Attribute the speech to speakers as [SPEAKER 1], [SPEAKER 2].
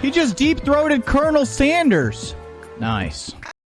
[SPEAKER 1] He just deep throated Colonel Sanders. Nice.